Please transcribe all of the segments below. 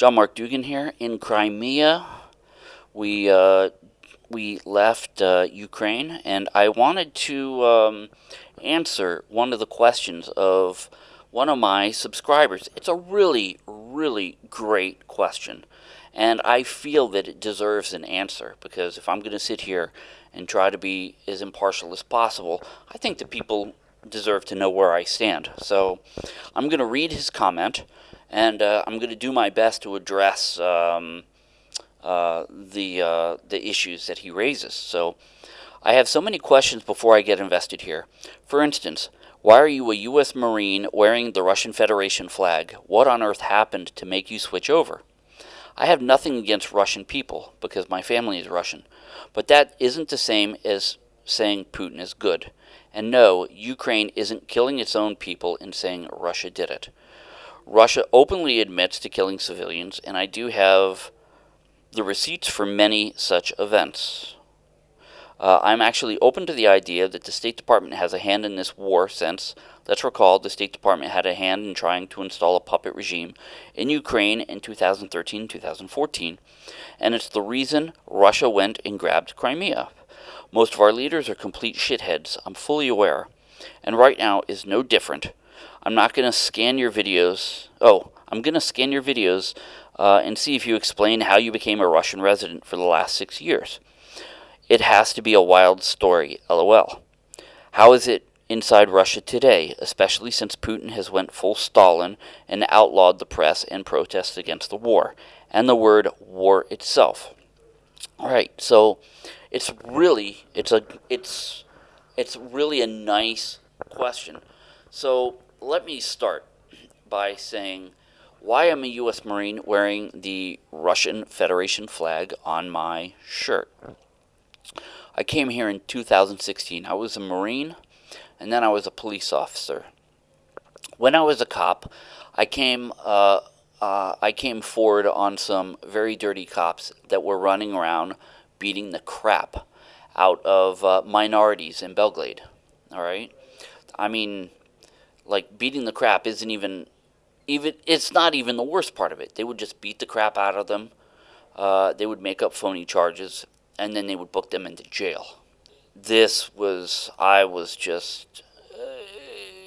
John Mark Dougan here in Crimea. We uh, we left uh, Ukraine, and I wanted to um, answer one of the questions of one of my subscribers. It's a really, really great question, and I feel that it deserves an answer because if I'm going to sit here and try to be as impartial as possible, I think that people deserve to know where I stand. So I'm going to read his comment, and uh, I'm going to do my best to address. Um, uh, the uh, the issues that he raises. So I have so many questions before I get invested here. For instance, why are you a U.S. Marine wearing the Russian Federation flag? What on earth happened to make you switch over? I have nothing against Russian people because my family is Russian, but that isn't the same as saying Putin is good. And no, Ukraine isn't killing its own people in saying Russia did it. Russia openly admits to killing civilians, and I do have the receipts for many such events. Uh, I'm actually open to the idea that the State Department has a hand in this war since, let's recall, the State Department had a hand in trying to install a puppet regime in Ukraine in 2013 2014, and it's the reason Russia went and grabbed Crimea. Most of our leaders are complete shitheads, I'm fully aware, and right now is no different. I'm not going to scan your videos. Oh, I'm going to scan your videos uh, and see if you explain how you became a Russian resident for the last six years. It has to be a wild story, lol. How is it inside Russia today, especially since Putin has went full Stalin and outlawed the press and protests against the war, and the word war itself? All right, so it's really it's a it's it's really a nice question. So let me start by saying why I'm a U.S. Marine wearing the Russian Federation flag on my shirt? I came here in 2016. I was a Marine, and then I was a police officer. When I was a cop, I came uh, uh, I came forward on some very dirty cops that were running around beating the crap out of uh, minorities in Belle Glade. All right, I mean, like beating the crap isn't even even it's not even the worst part of it. They would just beat the crap out of them. Uh, they would make up phony charges, and then they would book them into jail. This was I was just, uh,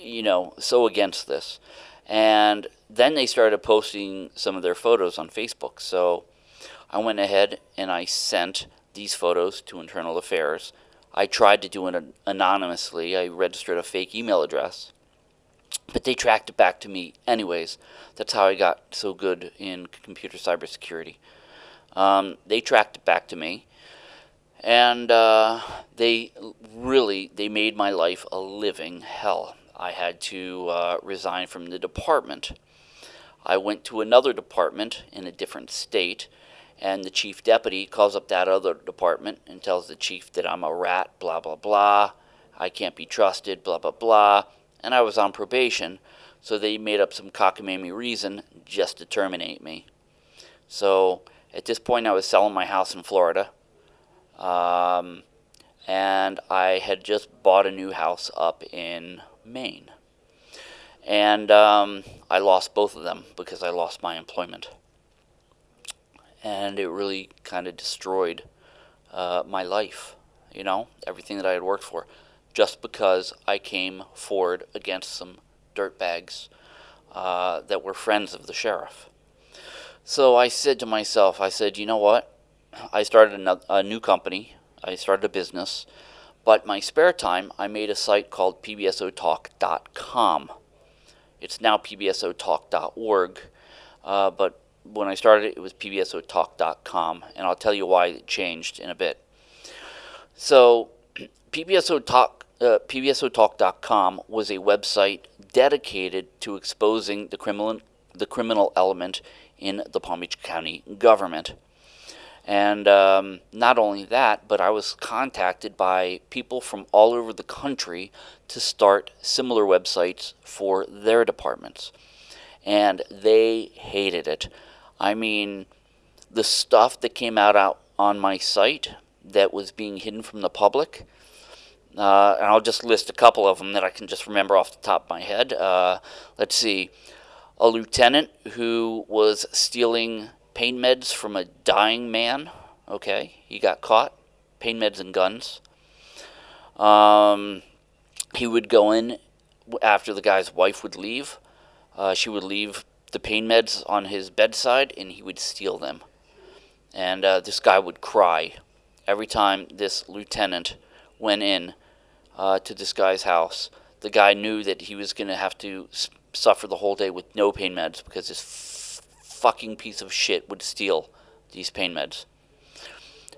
you know, so against this, and then they started posting some of their photos on Facebook. So I went ahead and I sent these photos to Internal Affairs. I tried to do it anonymously. I registered a fake email address but they tracked it back to me anyways. That's how I got so good in computer cybersecurity. Um, they tracked it back to me, and uh, they really they made my life a living hell. I had to uh, resign from the department. I went to another department in a different state, and the chief deputy calls up that other department and tells the chief that I'm a rat, blah blah blah. I can't be trusted, blah blah blah and I was on probation, so they made up some cockamamie reason just to terminate me. So at this point, I was selling my house in Florida, um, and I had just bought a new house up in Maine. And um, I lost both of them because I lost my employment. And it really kind of destroyed uh, my life, you know, everything that I had worked for just because I came forward against some dirtbags uh, that were friends of the sheriff. So I said to myself, I said, you know what? I started a, new company. I started a business. But my spare time, I made a site called pbsotalk.com. It's now pbsotalk.org. Uh, but when I started it, it was pbsotalk.com. And I'll tell you why it changed in a bit. So PBSO Talk uh, PBSOTalk.com was a website dedicated to exposing the criminal, the criminal element in the Palm Beach County government. And um, not only that, but I was contacted by people from all over the country to start similar websites for their departments. And they hated it. I mean, the stuff that came out, out on my site that was being hidden from the public uh, and I'll just list a couple of them that I can just remember off the top of my head. Uh, let's see. a lieutenant who was stealing pain meds from a dying man. Okay, he got caught. Pain meds and guns. Um, he would go in after the guy's wife would leave. Uh, she would leave the pain meds on his bedside and he would steal them. And uh, this guy would cry every time this lieutenant went in uh, to this guy's house. The guy knew that he was going to have to suffer the whole day with no pain meds because this fucking piece of shit would steal these pain meds.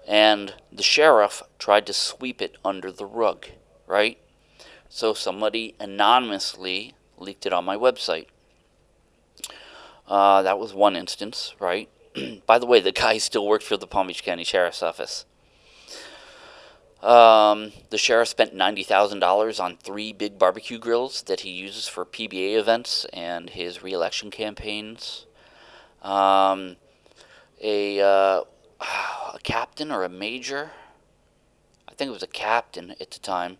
And the sheriff tried to sweep it under the rug, right? So somebody anonymously leaked it on my website. Uh, that was one instance, right? By the way, the guy still worked for the Palm Beach County Sheriff's Office. Um, the sheriff spent $90,000 on three big barbecue grills that he uses for PBA events and his reelection campaigns. Um, a, uh, a captain or a major, I think it was a captain at the time,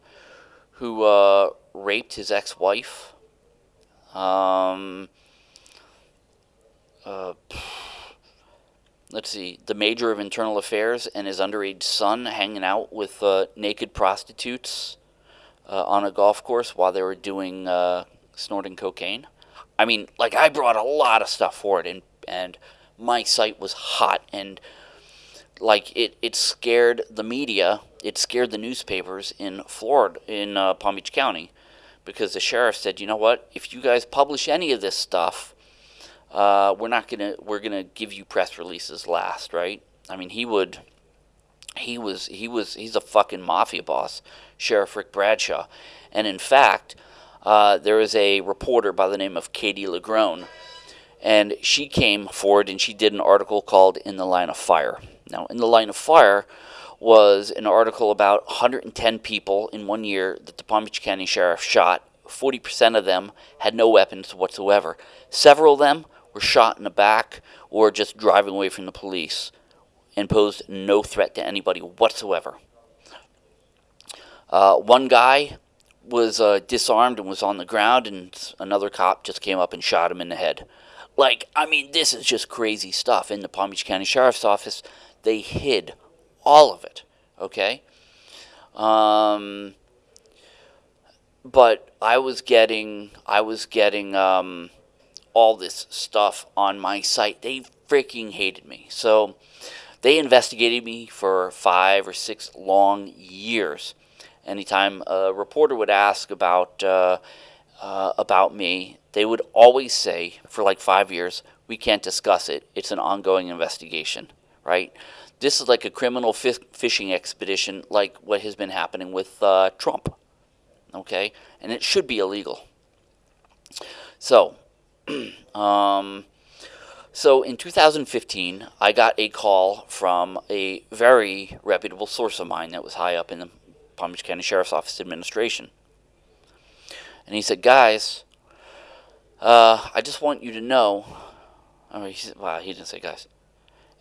who uh, raped his ex wife. Um, uh, let's see, the major of internal affairs and his underage son hanging out with uh, naked prostitutes uh, on a golf course while they were doing uh, snorting cocaine. I mean, like I brought a lot of stuff for it, and and my site was hot, and like it it scared the media, it scared the newspapers in Florida, in uh, Palm Beach County, because the sheriff said, you know what, if you guys publish any of this stuff uh, we're not gonna we're gonna give you press releases last, right? I mean, he would. He was he was he's a fucking mafia boss, Sheriff Rick Bradshaw, and in fact, uh, there is a reporter by the name of Katie LaGrone, and she came forward and she did an article called "In the Line of Fire." Now, "In the Line of Fire" was an article about 110 people in one year that the Palm Beach County Sheriff shot. 40% of them had no weapons whatsoever. Several of them were shot in the back or just driving away from the police and posed no threat to anybody whatsoever. Uh, one guy was uh, disarmed and was on the ground, and another cop just came up and shot him in the head. Like, I mean, this is just crazy stuff. In the Palm Beach County Sheriff's Office, they hid all of it, okay? Um, but I was getting, I was getting, um, all this stuff on my site. They freaking hated me. So they investigated me for five or six long years. Anytime a reporter would ask about uh, uh, about me, they would always say for like five years, "We can't discuss it. It's an ongoing investigation." Right? This is like a criminal fishing expedition, like what has been happening with uh, Trump. Okay, and it should be illegal. So um, so in 2015, I got a call from a very reputable source of mine that was high up in the Palm Beach County Sheriff's Office administration. And he said, guys, uh, I just want you to know. Oh, he said, he didn't say guys.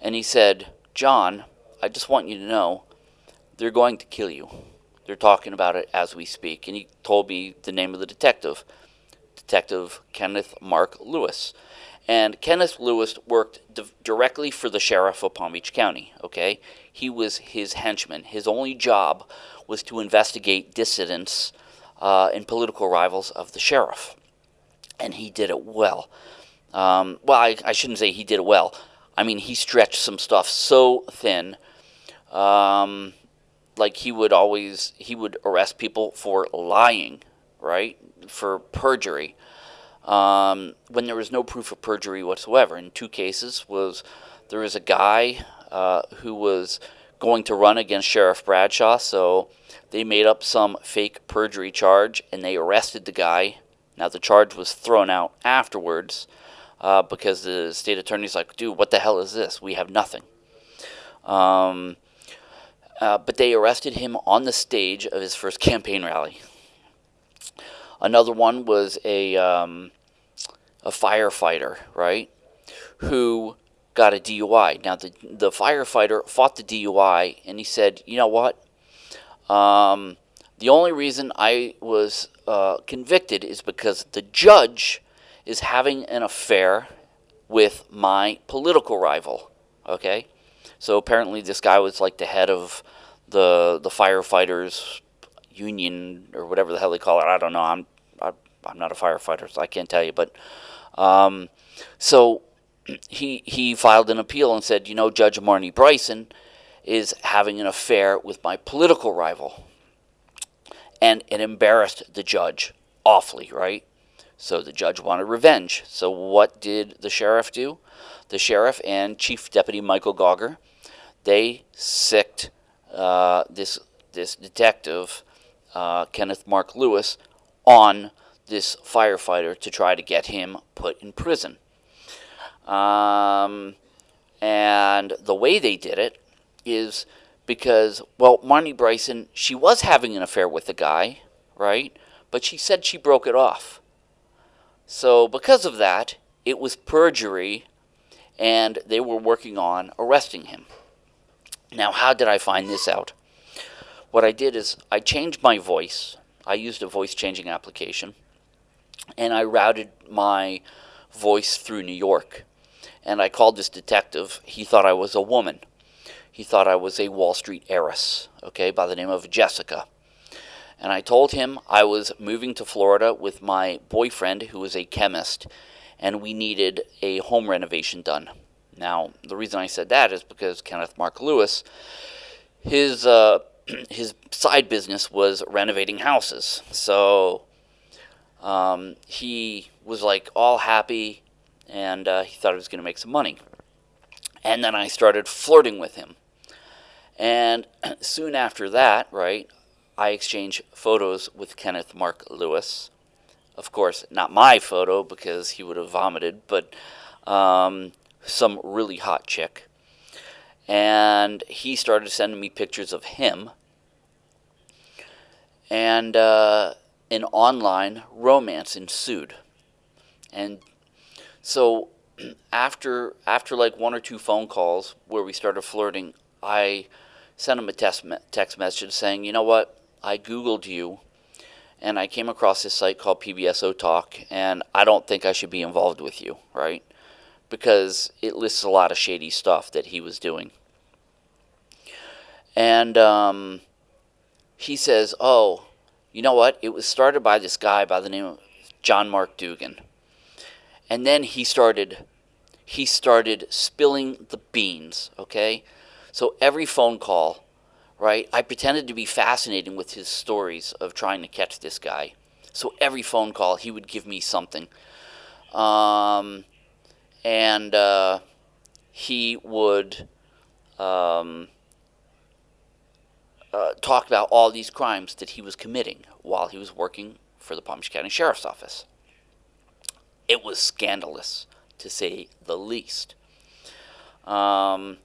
And he said, John, I just want you to know they're going to kill you. They're talking about it as we speak. And he told me the name of the detective. Detective Kenneth Mark Lewis. And Kenneth Lewis worked directly for the sheriff of Palm Beach County, okay? He was his henchman. His only job was to investigate dissidents uh, and political rivals of the sheriff. And he did it well. Um, well, I, I, shouldn't say he did it well. I mean, he stretched some stuff so thin. Um, like he would always, he would arrest people for lying, right? For perjury um, when there was no proof of perjury whatsoever. In two cases, was there was a guy uh, who was going to run against Sheriff Bradshaw, so they made up some fake perjury charge and they arrested the guy. Now the charge was thrown out afterwards uh, because the state attorney's like, "Dude, what the hell is this? We have nothing." Um, uh, but they arrested him on the stage of his first campaign rally. Another one was a um, a firefighter, right, who got a DUI. Now the the firefighter fought the DUI, and he said, "You know what? Um, the only reason I was uh, convicted is because the judge is having an affair with my political rival. Okay? So apparently this guy was like the head of the the firefighters union or whatever the hell they call it. I don't know. I'm I, am not a firefighter, so I can't tell you. But um, so he he filed an appeal and said, you know, Judge Marni Bryson is having an affair with my political rival, and it embarrassed the judge awfully, right? So the judge wanted revenge. So what did the sheriff do? The sheriff and Chief Deputy Michael Gauger, they sicked uh, this this detective, uh, Kenneth Mark Lewis, on this firefighter to try to get him put in prison. Um, and the way they did it is because, well, Marni Bryson, she was having an affair with the guy, right? But she said she broke it off. So, because of that, it was perjury, and they were working on arresting him. Now, how did I find this out? What I did is I changed my voice. I used a voice changing application, and I routed my voice through New York. And I called this detective. He thought I was a woman. He thought I was a Wall Street heiress, okay, by the name of Jessica and I told him I was moving to Florida with my boyfriend, who was a chemist, and we needed a home renovation done. Now, the reason I said that is because Kenneth Mark Lewis, his uh, his side business was renovating houses, so um, he was like all happy, and uh, he thought he was going to make some money. And then I started flirting with him. And soon after that, right, I exchange photos with Kenneth Mark Lewis. Of course, not my photo because he would have vomited, but um, some really hot chick. And he started sending me pictures of him. And uh, an online romance ensued. And so after after like one or two phone calls where we started flirting, I sent him a text, text message saying, you know what, I Googled you and I came across this site called PBSO Talk, and I don't think I should be involved with you, right? Because it lists a lot of shady stuff that he was doing. And um, he says, Oh, you know what? It was started by this guy by the name of John Mark Dougan. And then he started he started spilling the beans, okay? So every phone call right? I pretended to be fascinated with his stories of trying to catch this guy. So every phone call, he would give me something. Um, and uh, he would um, uh, talk about all these crimes that he was committing while he was working for the Palm Beach County Sheriff's Office. It was scandalous, to say the least. Um,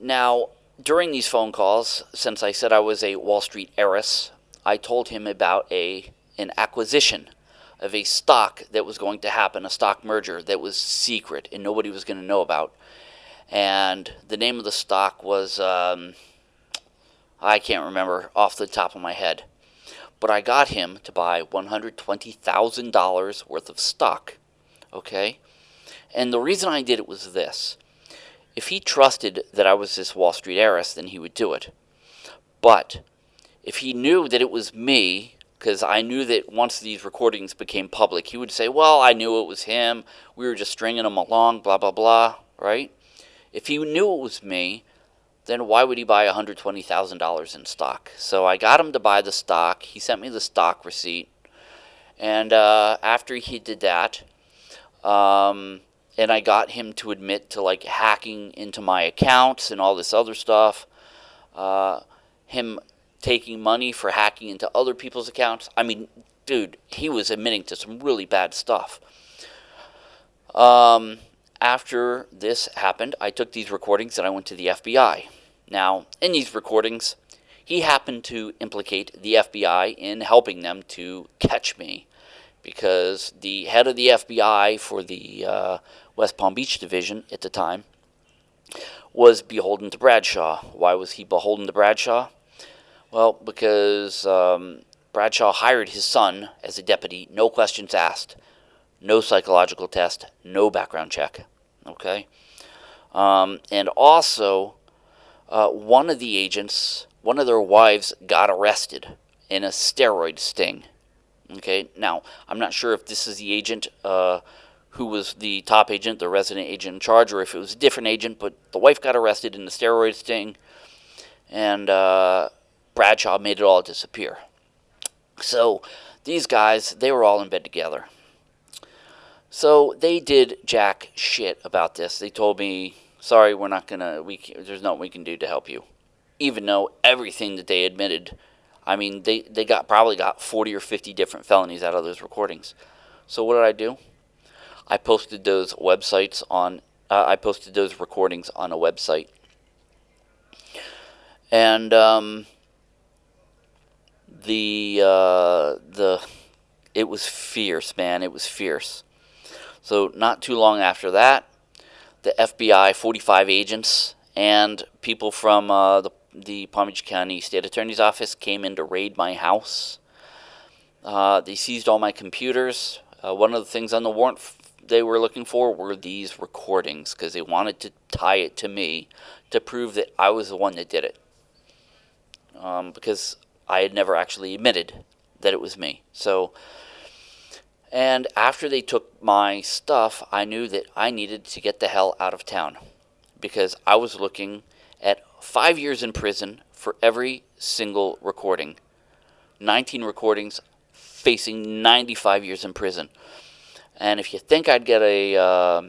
now, during these phone calls, since I said I was a Wall Street heiress, I told him about a an acquisition of a stock that was going to happen, a stock merger that was secret and nobody was going to know about. And the name of the stock was, um, I can't remember off the top of my head. But I got him to buy $120,000 worth of stock. Okay? And the reason I did it was this if he trusted that I was this Wall Street heiress, then he would do it. But if he knew that it was me, because I knew that once these recordings became public, he would say, Well, I knew it was him. We were just stringing him along, blah, blah, blah, right? If he knew it was me, then why would he buy $120,000 in stock? So I got him to buy the stock. He sent me the stock receipt. And uh, after he did that, um, and I got him to admit to like hacking into my accounts and all this other stuff. Uh, him taking money for hacking into other people's accounts. I mean, dude, he was admitting to some really bad stuff. Um, after this happened, I took these recordings and I went to the FBI. Now, in these recordings, he happened to implicate the FBI in helping them to catch me because the head of the FBI for the uh, West Palm Beach division at the time, was beholden to Bradshaw. Why was he beholden to Bradshaw? Well, because um, Bradshaw hired his son as a deputy, no questions asked. no psychological test, no background check. Okay? Um, and also, uh, one of the agents, one of their wives, got arrested in a steroid sting. Okay, now I'm not sure if this is the agent uh, who was the top agent, the resident agent in charge, or if it was a different agent, but the wife got arrested in the steroid sting, and uh, Bradshaw made it all disappear. So these guys, they were all in bed together. So they did jack shit about this. They told me, "Sorry, we're not gonna. We there's nothing we can do to help you," even though everything that they admitted. I mean, they they got probably got 40 or 50 different felonies out of those recordings. So what did I do? I posted those websites on. Uh, I posted those recordings on a website, and um, the uh, the it was fierce, man. It was fierce. So not too long after that, the FBI, 45 agents, and people from uh, the, the Palm Beach County State Attorney's Office came in to raid my house. Uh, they seized all my computers. Uh, one of the things on the warrant they were looking for were these recordings because they wanted to tie it to me to prove that I was the one that did it. Um, because I had never actually admitted that it was me. So and after they took my stuff, I knew that I needed to get the hell out of town because I was looking at five years in prison for every single recording. 19 recordings facing 95 years in prison. And if you think I'd get a, uh,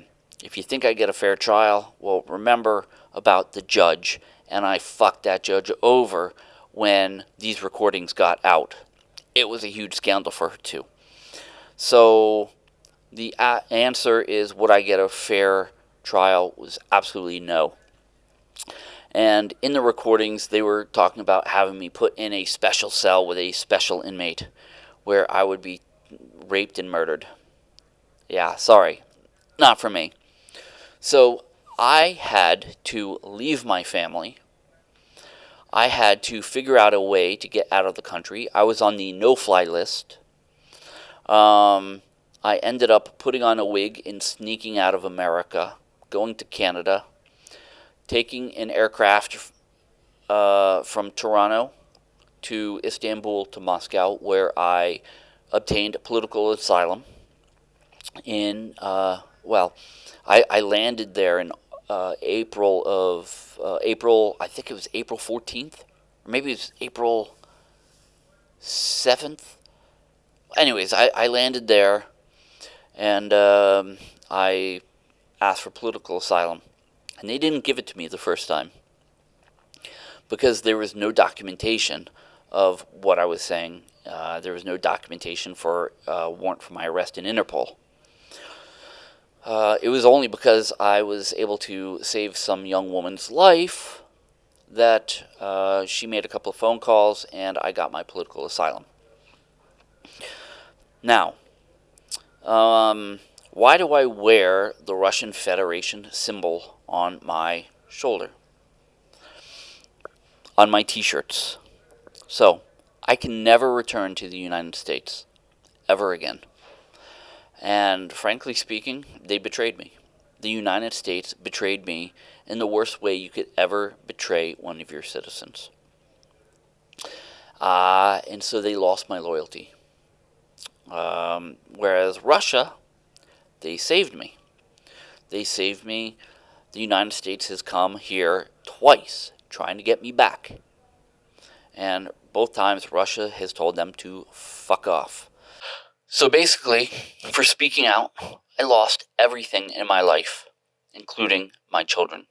if you think I'd get a fair trial, well, remember about the judge. And I fucked that judge over when these recordings got out. It was a huge scandal for her, too. So the answer is would I get a fair trial was absolutely no. And in the recordings, they were talking about having me put in a special cell with a special inmate where I would be raped and murdered. Yeah, sorry. Not for me. So I had to leave my family. I had to figure out a way to get out of the country. I was on the no fly list. Um, I ended up putting on a wig and sneaking out of America, going to Canada, taking an aircraft uh, from Toronto to Istanbul to Moscow, where I obtained political asylum. In uh, well, I, I landed there in uh, April of uh, April. I think it was April fourteenth, or maybe it was April seventh anyways, I, I landed there and um, I asked for political asylum. And they didn't give it to me the first time because there was no documentation of what I was saying. Uh, there was no documentation for uh, warrant for my arrest in Interpol. Uh, it was only because I was able to save some young woman's life that uh, she made a couple of phone calls and I got my political asylum. Now, um, why do I wear the Russian Federation symbol on my shoulder? On my t-shirts. So, I can never return to the United States. Ever again. And frankly speaking, they betrayed me. The United States betrayed me in the worst way you could ever betray one of your citizens. Uh, and so they lost my loyalty. Um, whereas Russia, they saved me. They saved me. The United States has come here twice trying to get me back. And both times Russia has told them to fuck off. So basically, for speaking out, I lost everything in my life, including my children.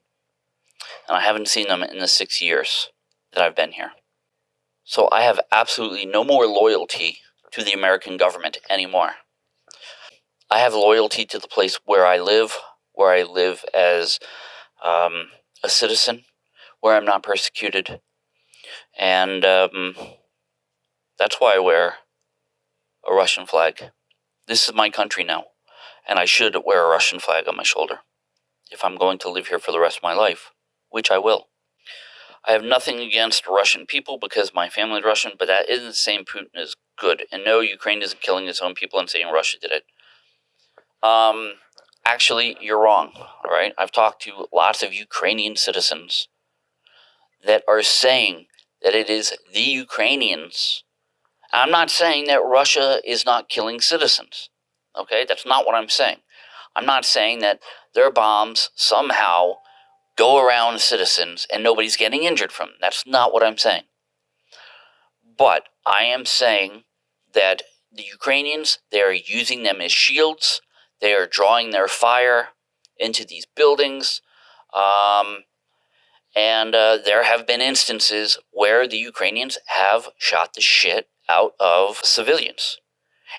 And I haven't seen them in the six years that I've been here. So I have absolutely no more loyalty to the American government anymore. I have loyalty to the place where I live, where I live as um, a citizen, where I'm not persecuted. And um, that's why I wear a Russian flag. This is my country now, and I should wear a Russian flag on my shoulder if I'm going to live here for the rest of my life, which I will. I have nothing against Russian people because my family is Russian, but that isn't the same Putin is good. And no, Ukraine isn't killing its own people and saying Russia did it. Um, actually, you're wrong. All right. I've talked to lots of Ukrainian citizens that are saying that it is the Ukrainians. I'm not saying that Russia is not killing citizens. Okay. That's not what I'm saying. I'm not saying that their bombs somehow go around citizens and nobody's getting injured from them. That's not what I'm saying. But I am saying that the Ukrainians, they are using them as shields. They are drawing their fire into these buildings. Um, and uh, there have been instances where the Ukrainians have shot the shit out of civilians.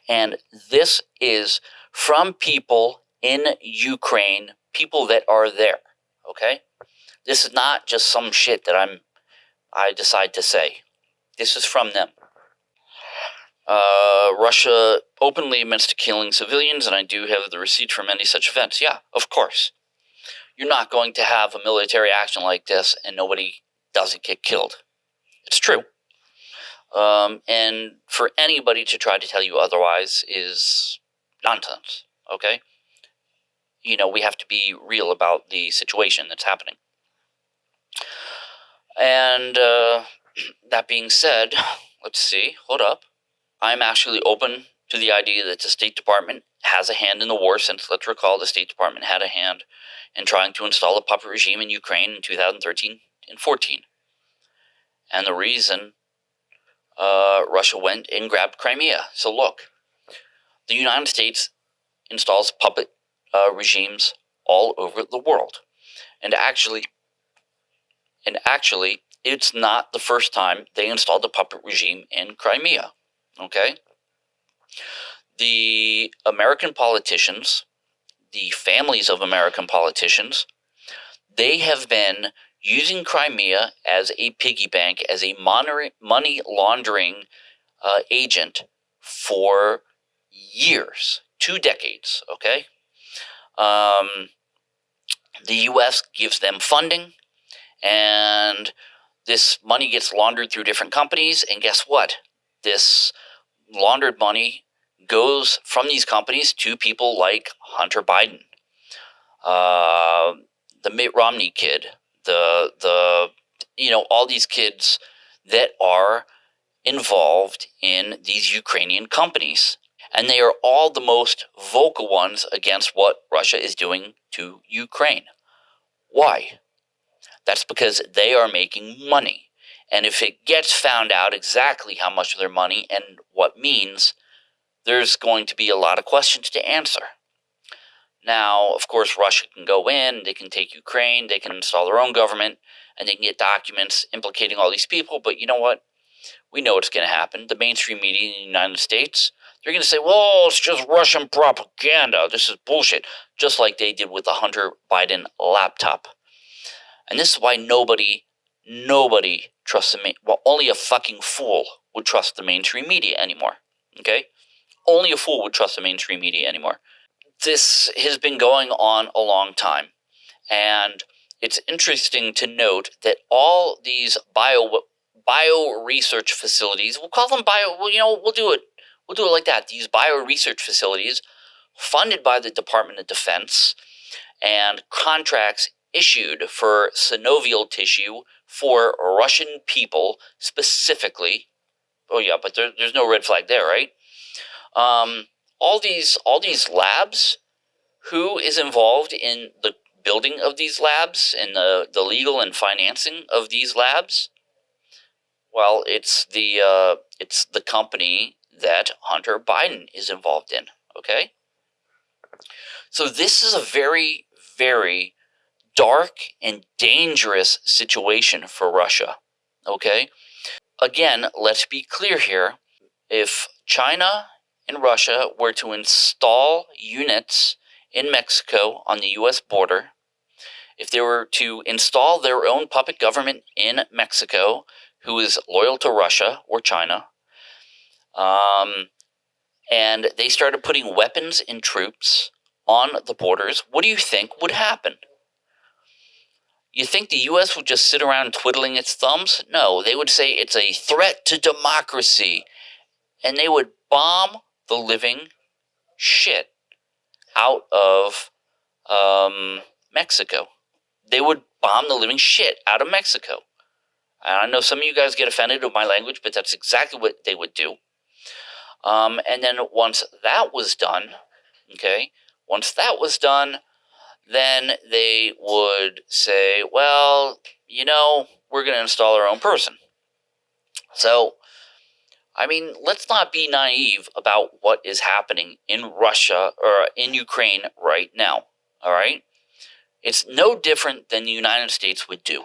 And this is from people in Ukraine, people that are there. Okay? This is not just some shit that I'm I decide to say. This is from them. Uh, Russia openly admits to killing civilians, and I do have the receipt from any such events. Yeah, of course. You're not going to have a military action like this and nobody doesn't get killed. It's true. Um, and for anybody to try to tell you otherwise is nonsense, okay? You know, we have to be real about the situation that's happening. And uh, that being said, let's see, hold up. I'm actually open to the idea that the State Department has a hand in the war, since let's recall the State Department had a hand in trying to install a puppet regime in Ukraine in 2013 and 14. And the reason uh, Russia went and grabbed Crimea. So look, the United States installs puppet uh, regimes all over the world. And actually, and actually, it's not the first time they installed a puppet regime in Crimea. Okay? The American politicians, the families of American politicians, they have been using Crimea as a piggy bank, as a money laundering uh, agent for years, two decades, okay? Um, the U.S. gives them funding, and this money gets laundered through different companies. And guess what? This laundered money goes from these companies to people like Hunter Biden, uh, the Mitt Romney kid, the the you know all these kids that are involved in these Ukrainian companies. And they are all the most vocal ones against what Russia is doing to Ukraine. Why? That's because they are making money. And if it gets found out exactly how much of their money and what means, there's going to be a lot of questions to answer. Now, of course, Russia can go in, they can take Ukraine, they can install their own government, and they can get documents implicating all these people. But you know what? We know what's going to happen. The mainstream media in the United States, they're going to say, well, it's just Russian propaganda. This is bullshit. Just like they did with the Hunter Biden laptop. And this is why nobody, nobody trusts the main, well, only a fucking fool would trust the mainstream media anymore. Okay? Only a fool would trust the mainstream media anymore. This has been going on a long time. And it's interesting to note that all these bio bio research facilities, we'll call them bio, well, you know, we'll do it, we'll do it like that. These bio research facilities funded by the Department of Defense and contracts issued for synovial tissue for Russian people specifically. Oh yeah, but there, there's no red flag there, right? Um, all these all these labs. Who is involved in the building of these labs and the, the legal and financing of these labs? Well, it's the uh, it's the company that Hunter Biden is involved in. Okay, so this is a very very dark and dangerous situation for Russia. Okay? Again, let's be clear here. If China and Russia were to install units in Mexico on the US border, if they were to install their own puppet government in Mexico who is loyal to Russia or China, um, and they started putting weapons and troops on the borders, what do you think would happen? You think the US would just sit around twiddling its thumbs? No, they would say it's a threat to democracy. And they would bomb the living shit out of um, Mexico. They would bomb the living shit out of Mexico. And I know some of you guys get offended with my language, but that's exactly what they would do. Um, and then once that was done, okay, once that was done, then they would say, well, you know, we're going to install our own person. So, I mean, let's not be naive about what is happening in Russia or in Ukraine right now. All right? It's no different than the United States would do.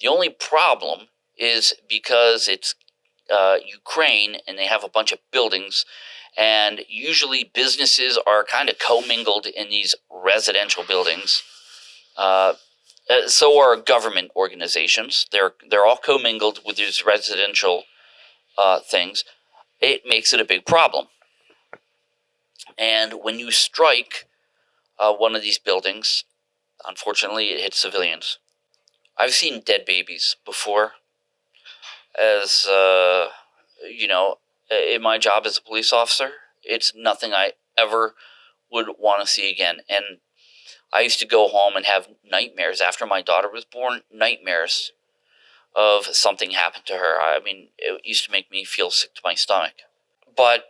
The only problem is because it's uh, Ukraine and they have a bunch of buildings, and usually businesses are kind of commingled in these residential buildings. Uh, uh, so are government organizations. They're they're all commingled with these residential uh, things. It makes it a big problem. And when you strike uh, one of these buildings, unfortunately, it hits civilians. I've seen dead babies before. As uh, you know, in my job as a police officer, it's nothing I ever would want to see again. And I used to go home and have nightmares after my daughter was born, nightmares of something happened to her. I mean, it used to make me feel sick to my stomach. But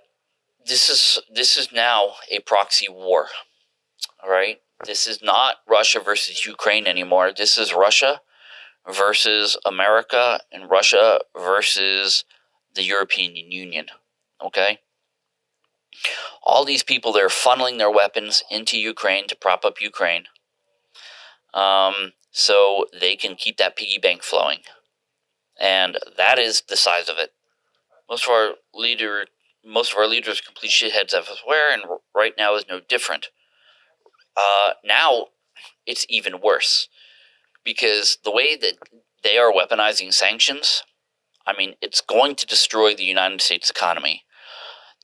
this is this is now a proxy war. All right? This is not Russia versus Ukraine anymore. This is Russia versus America and Russia versus the European Union. Okay? all these people they're funneling their weapons into Ukraine to prop up Ukraine, um, so they can keep that piggy bank flowing, and that is the size of it. Most of our leader, most of our leaders, complete shitheads elsewhere, and right now is no different. Uh, now it's even worse because the way that they are weaponizing sanctions, I mean, it's going to destroy the United States economy.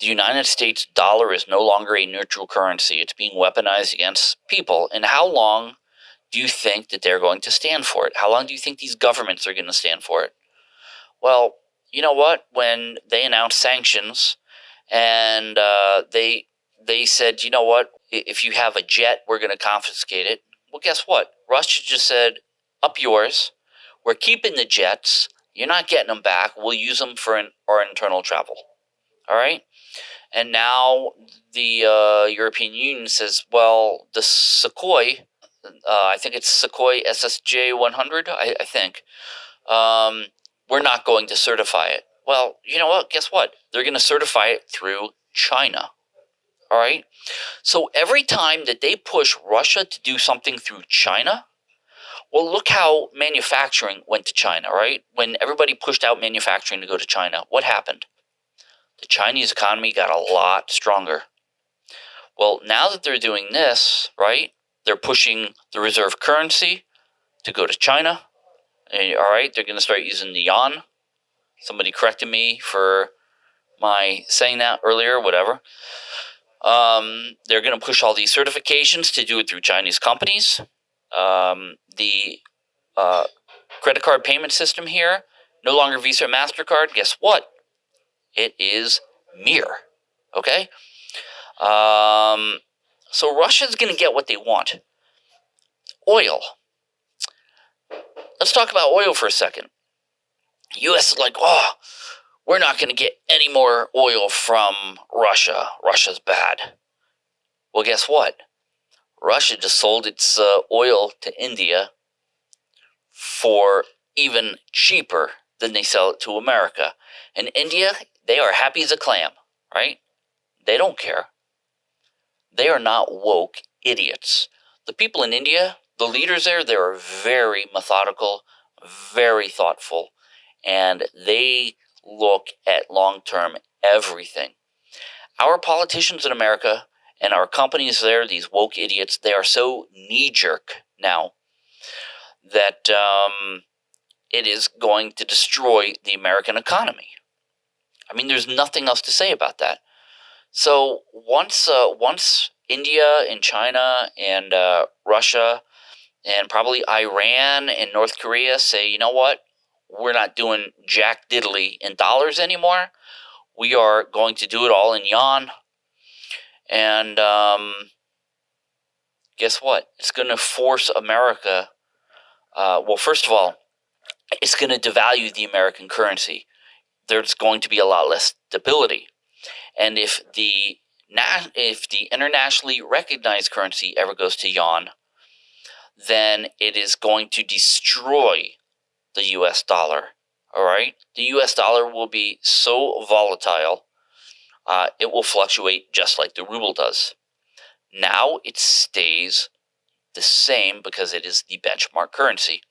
The United States dollar is no longer a neutral currency. It's being weaponized against people. And how long do you think that they're going to stand for it? How long do you think these governments are going to stand for it? Well, you know what? When they announced sanctions and uh, they they said, you know what? If you have a jet, we're going to confiscate it. Well, guess what? Russia just said, up yours. We're keeping the jets. You're not getting them back. We'll use them for an, our internal travel. All right? And now the uh, European Union says, well, the Sukhoi, uh, I think it's Sukhoi SSJ 100, I, I think, um, we're not going to certify it. Well, you know what? Guess what? They're going to certify it through China. All right? So every time that they push Russia to do something through China, well, look how manufacturing went to China, right? When everybody pushed out manufacturing to go to China, what happened? the Chinese economy got a lot stronger. Well, now that they're doing this, right, they're pushing the reserve currency to go to China. All right, they're going to start using the yuan. Somebody corrected me for my saying that earlier, whatever. Um, they're going to push all these certifications to do it through Chinese companies. Um, the uh, credit card payment system here, no longer Visa or MasterCard. Guess what? It is Mir. Okay? Um, so Russia's going to get what they want oil. Let's talk about oil for a second. U.S. is like, oh, we're not going to get any more oil from Russia. Russia's bad. Well, guess what? Russia just sold its uh, oil to India for even cheaper than they sell it to America. And India they are happy as a clam, right? They don't care. They are not woke idiots. The people in India, the leaders there, they are very methodical, very thoughtful, and they look at long term everything. Our politicians in America and our companies there, these woke idiots, they are so knee jerk now that um, it is going to destroy the American economy. I mean, there's nothing else to say about that. So once uh, once India and China and uh, Russia and probably Iran and North Korea say, you know what, we're not doing jack diddly in dollars anymore. We are going to do it all in yuan. And um, guess what? It's going to force America. Uh, well, first of all, it's going to devalue the American currency. There's going to be a lot less stability, and if the if the internationally recognized currency ever goes to yuan, then it is going to destroy the U.S. dollar. All right, the U.S. dollar will be so volatile, uh, it will fluctuate just like the ruble does. Now it stays the same because it is the benchmark currency.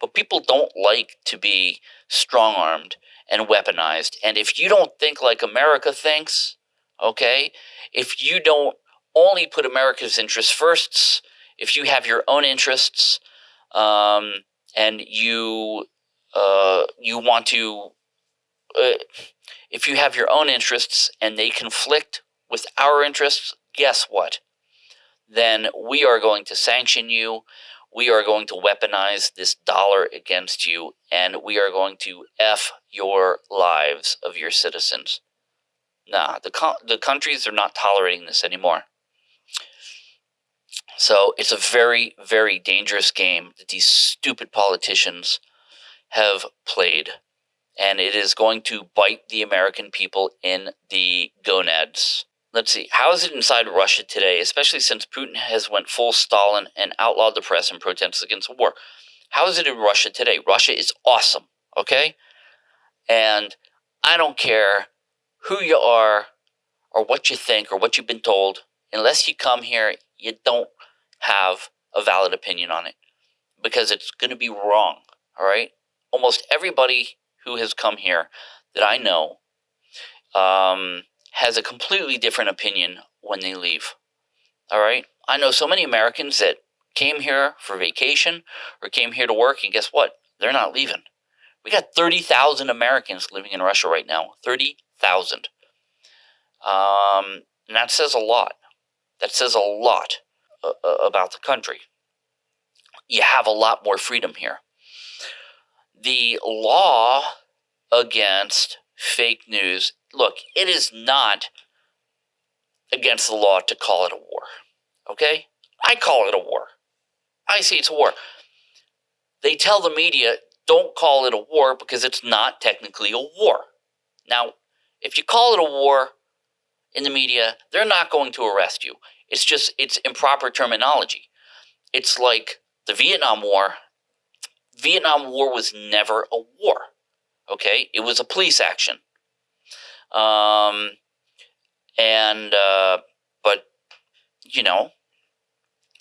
But people don't like to be strong armed and weaponized. And if you don't think like America thinks, okay, if you don't only put America's interests first, if you have your own interests, um, and you uh, you want to, if you have your own interests and they conflict with our interests, guess what? Then we are going to sanction you. We are going to weaponize this dollar against you, and we are going to F your lives of your citizens. Nah, the, co- the countries are not tolerating this anymore. So it's a very, very dangerous game that these stupid politicians have played. And it is going to bite the American people in the gonads. Let's see, how is it inside Russia today, especially since Putin has went full Stalin and outlawed the press and protests against war? How is it in Russia today? Russia is awesome, okay? And I don't care who you are or what you think or what you've been told. Unless you come here, you don't have a valid opinion on it because it's going to be wrong. All right. Almost everybody who has come here that I know um, has a completely different opinion when they leave. All right. I know so many Americans that came here for vacation or came here to work, and guess what? They're not leaving. We got 30,000 Americans living in Russia right now. 30,000. Um, and that says a lot. That says a lot uh, uh, about the country. You have a lot more freedom here. The law against fake news look, it is not against the law to call it a war. Okay? I call it a war. I say it's a war. They tell the media, don't call it a war because it's not technically a war. Now, if you call it a war in the media, they're not going to arrest you. It's just it's improper terminology. It's like the Vietnam War. Vietnam War was never a war. Okay, it was a police action. Um, and uh, but you know,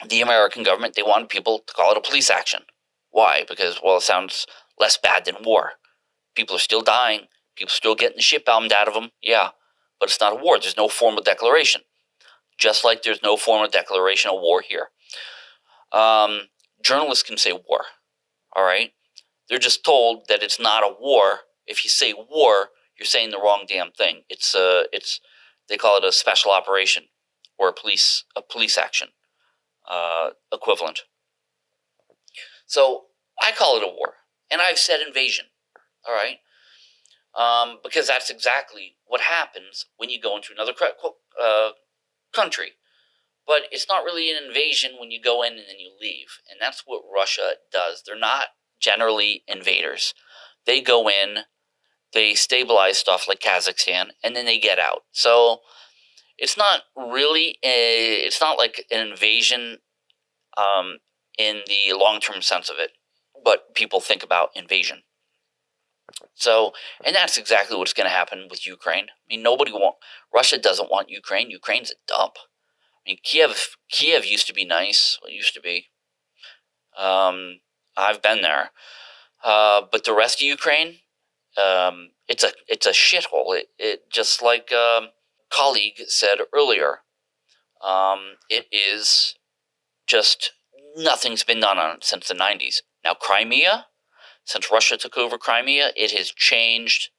the American government they wanted people to call it a police action. Why? Because well, it sounds less bad than war. People are still dying. People still getting the shit bombed out of them. Yeah, but it's not a war. There's no formal declaration just like there's no formal declaration of war here. Um, journalists can say war, all right? They're just told that it's not a war. If you say war, you're saying the wrong damn thing. It's a, uh, it's they call it a special operation or a police a police action uh, equivalent. So I call it a war, and I've said invasion. All right, um, because that's exactly what happens when you go into another uh, country. But it's not really an invasion when you go in and then you leave. And that's what Russia does. They're not generally invaders. They go in, they stabilize stuff like Kazakhstan, and then they get out. So it's not really a, it's not like an invasion um, in the long term sense of it, but people think about invasion. So, and that's exactly what's going to happen with Ukraine. I mean, nobody want Russia doesn't want Ukraine. Ukraine's a dump. I mean, Kiev Kiev used to be nice. Well, used to be. Um, I've been there, uh, but the rest of Ukraine, um, it's a it's a shithole. It it just like a um, colleague said earlier. Um, it is just nothing's been done on it since the '90s. Now Crimea, since Russia took over Crimea, it has changed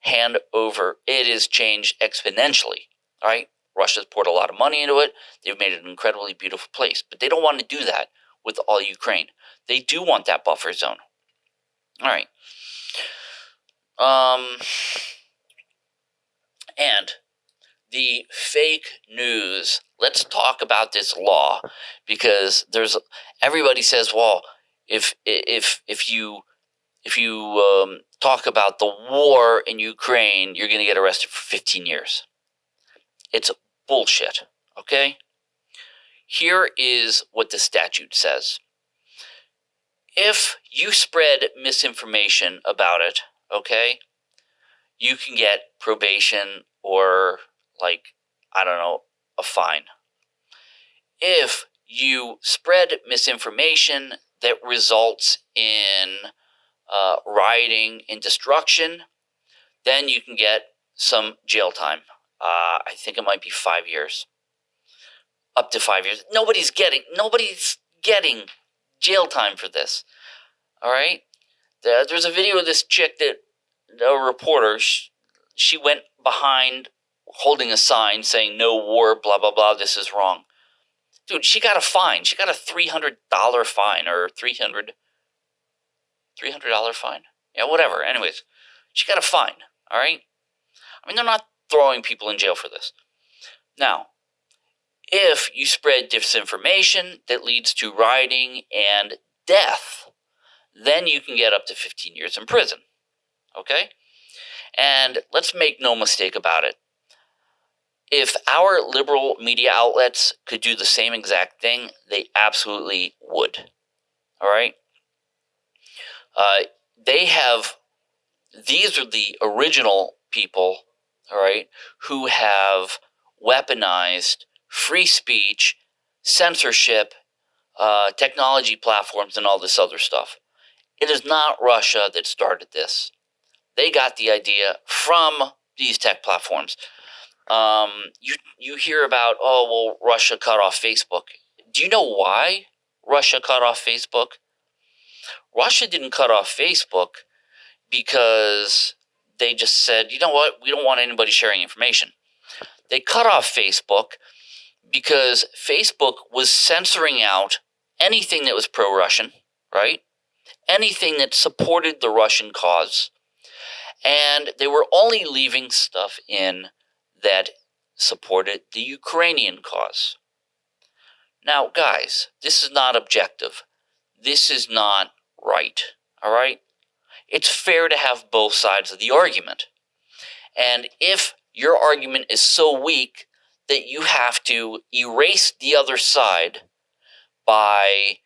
hand over. It has changed exponentially. All right, Russia's poured a lot of money into it. They've made it an incredibly beautiful place, but they don't want to do that with all Ukraine. They do want that buffer zone. All right. Um, and the fake news. Let's talk about this law because there's everybody says, well, if if if you if you um, talk about the war in Ukraine, you're going to get arrested for 15 years. It's bullshit. Okay. Here is what the statute says. If you spread misinformation about it, okay, you can get probation or like I don't know, a fine. If you spread misinformation that results in uh, rioting and destruction, then you can get some jail time. Uh, I think it might be five years, up to five years. Nobody's getting nobody's getting jail time for this. All right. There's a video of this chick that a reporter she, went behind holding a sign saying no war, blah, blah, blah, this is wrong. Dude, she got a fine. She got a $300 fine or 300 $300 fine. Yeah, whatever. Anyways, she got a fine, all right? I mean, they're not throwing people in jail for this. Now, if you spread disinformation that leads to rioting and death, then you can get up to 15 years in prison. Okay? And let's make no mistake about it if our liberal media outlets could do the same exact thing, they absolutely would. All right? Uh, they have, these are the original people, all right, who have weaponized free speech, censorship, uh, technology platforms, and all this other stuff. It is not Russia that started this. They got the idea from these tech platforms. Um, you you hear about oh well Russia cut off Facebook. Do you know why Russia cut off Facebook? Russia didn't cut off Facebook because they just said, you know what, we don't want anybody sharing information. They cut off Facebook because Facebook was censoring out anything that was pro Russian, right? Anything that supported the Russian cause. And they were only leaving stuff in that supported the Ukrainian cause. Now, guys, this is not objective. This is not right, all right? It's fair to have both sides of the argument. And if your argument is so weak that you have to erase the other side by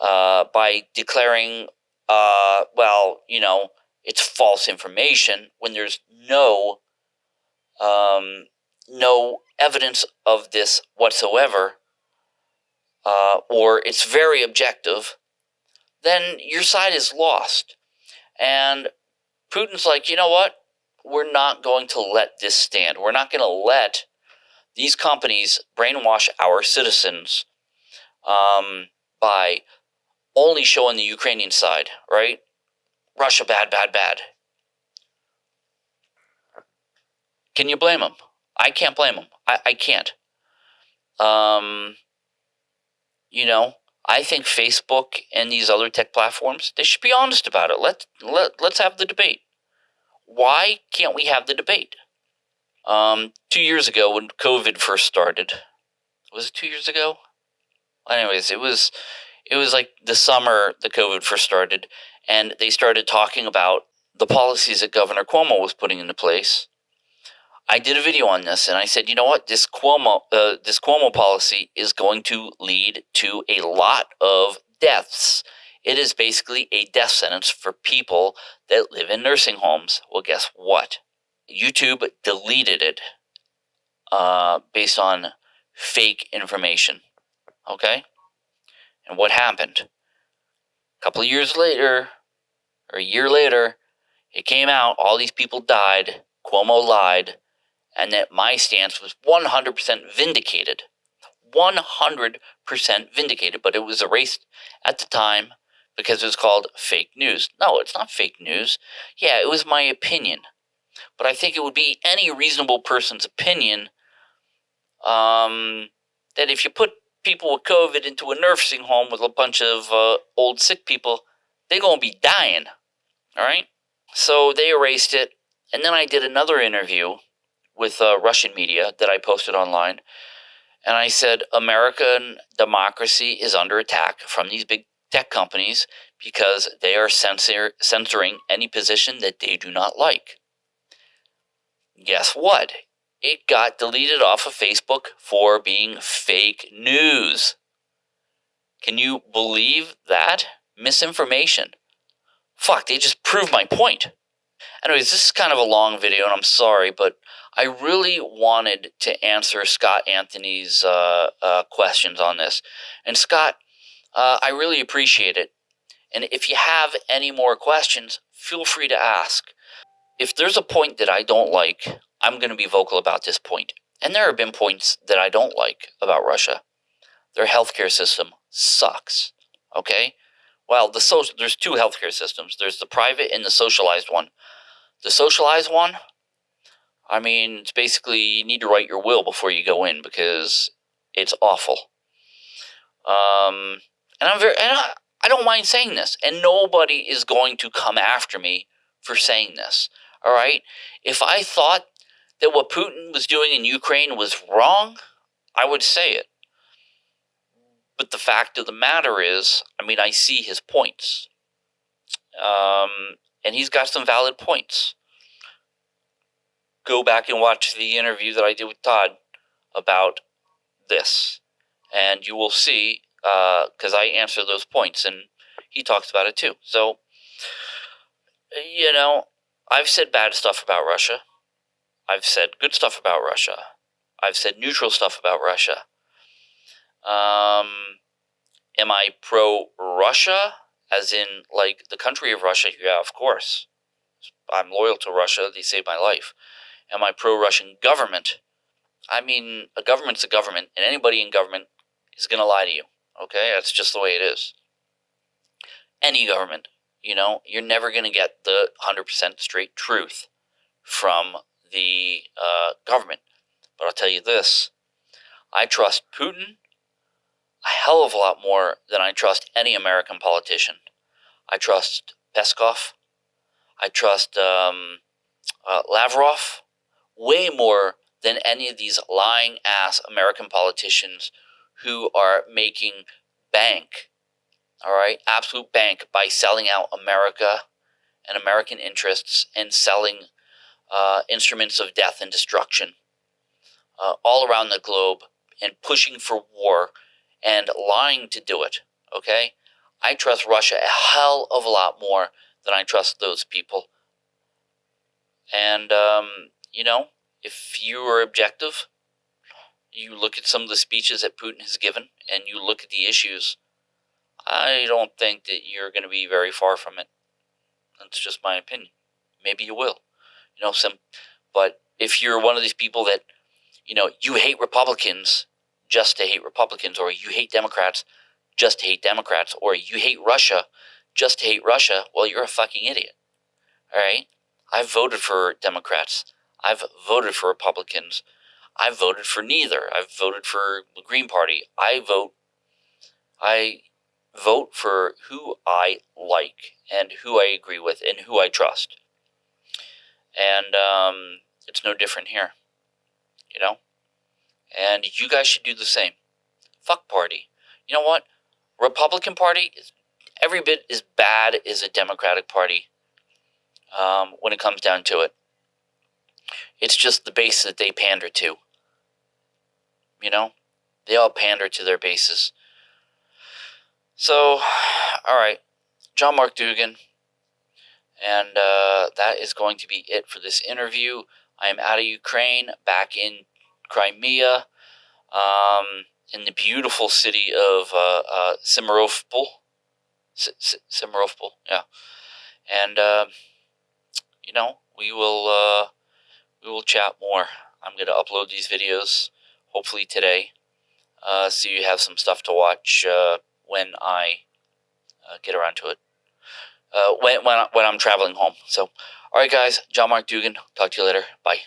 uh, by declaring, uh, well, you know, it's false information when there's no um, no evidence of this whatsoever, uh, or it's very objective, then your side is lost. And Putin's like, you know what? We're not going to let this stand. We're not going to let these companies brainwash our citizens um, by only showing the Ukrainian side, right? Russia bad, bad, bad. Can you blame them? I can't blame them. I, I can't. Um, you know, I think Facebook and these other tech platforms, they should be honest about it. Let, let, let's have the debate. Why can't we have the debate? Um, two years ago, when COVID first started, was it two years ago? Anyways, it was it was like the summer the COVID first started, and they started talking about the policies that Governor Cuomo was putting into place I did a video on this, and I said, you know what, this Cuomo, uh, this Cuomo policy is going to lead to a lot of deaths. It is basically a death sentence for people that live in nursing homes. Well, guess what? YouTube deleted it uh, based on fake information. Okay? And what happened? A couple of years later, or a year later, it came out, all these people died. Cuomo lied and that my stance was 100% vindicated. 100% vindicated, but it was erased at the time because it was called fake news. No, it's not fake news. Yeah, it was my opinion. But I think it would be any reasonable person's opinion um, that if you put people with COVID into a nursing home with a bunch of uh, old sick people, they're going to be dying. All right? So they erased it. And then I did another interview with uh, Russian media that I posted online. And I said, American democracy is under attack from these big tech companies because they are censor- censoring any position that they do not like. Guess what? It got deleted off of Facebook for being fake news. Can you believe that? Misinformation. Fuck, they just proved my point. Anyways, this is kind of a long video, and I'm sorry, but I really wanted to answer Scott Anthony's uh, uh, questions on this. And Scott, uh, I really appreciate it. And if you have any more questions, feel free to ask. If there's a point that I don't like, I'm going to be vocal about this point. And there have been points that I don't like about Russia. Their healthcare system sucks. Okay? Well, the social, there's two healthcare systems. There's the private and the socialized one. The socialized one, I mean, it's basically you need to write your will before you go in because it's awful. Um, and I'm very, and I, I don't mind saying this, and nobody is going to come after me for saying this. All right, if I thought that what Putin was doing in Ukraine was wrong, I would say it. But the fact of the matter is, I mean, I see his points. Um, and he's got some valid points. Go back and watch the interview that I did with Todd about this, and you will see because uh, I answer those points, and he talks about it too. So, you know, I've said bad stuff about Russia. I've said good stuff about Russia. I've said neutral stuff about Russia. Um, am I pro Russia? As in, like, the country of Russia? Yeah, of course. I'm loyal to Russia. They saved my life. Am I pro Russian government? I mean, a government's a government, and anybody in government is going to lie to you. Okay? That's just the way it is. Any government. You know, you're never going to get the 100% straight truth from the uh, government. But I'll tell you this I trust Putin a hell of a lot more than I trust any American politician. I trust Peskov. I trust um, uh, Lavrov way more than any of these lying ass American politicians who are making bank, all right, absolute bank by selling out America and American interests and selling uh, instruments of death and destruction uh, all around the globe and pushing for war and lying to do it. Okay? I trust Russia a hell of a lot more than I trust those people. And, um, you know, if you are objective, you look at some of the speeches that Putin has given and you look at the issues, I don't think that you're going to be very far from it. That's just my opinion. Maybe you will. You know, some, but if you're one of these people that, you know, you hate Republicans just to hate Republicans, or you hate Democrats just to hate Democrats, or you hate Russia just to hate Russia, well, you're a fucking idiot. All right? I've voted for Democrats. I've voted for Republicans. I've voted for neither. I've voted for the Green Party. I vote. I vote for who I like and who I agree with and who I trust. And um, it's no different here. You know? And you guys should do the same. Fuck party. You know what? Republican Party is every bit as bad as a Democratic Party um, when it comes down to it. It's just the base that they pander to. You know? They all pander to their bases. So, all right. John Mark Dougan. And uh, that is going to be it for this interview. I am out of Ukraine, back in Crimea, um, in the beautiful city of uh, uh, Simferopol. Simferopol, yeah. And uh, you know, we will uh, we will chat more. I'm gonna upload these videos hopefully today, uh, so you have some stuff to watch uh, when I uh, get around to it. Uh, when when when I'm traveling home. So, all right, guys. John Mark Dougan. Talk to you later. Bye.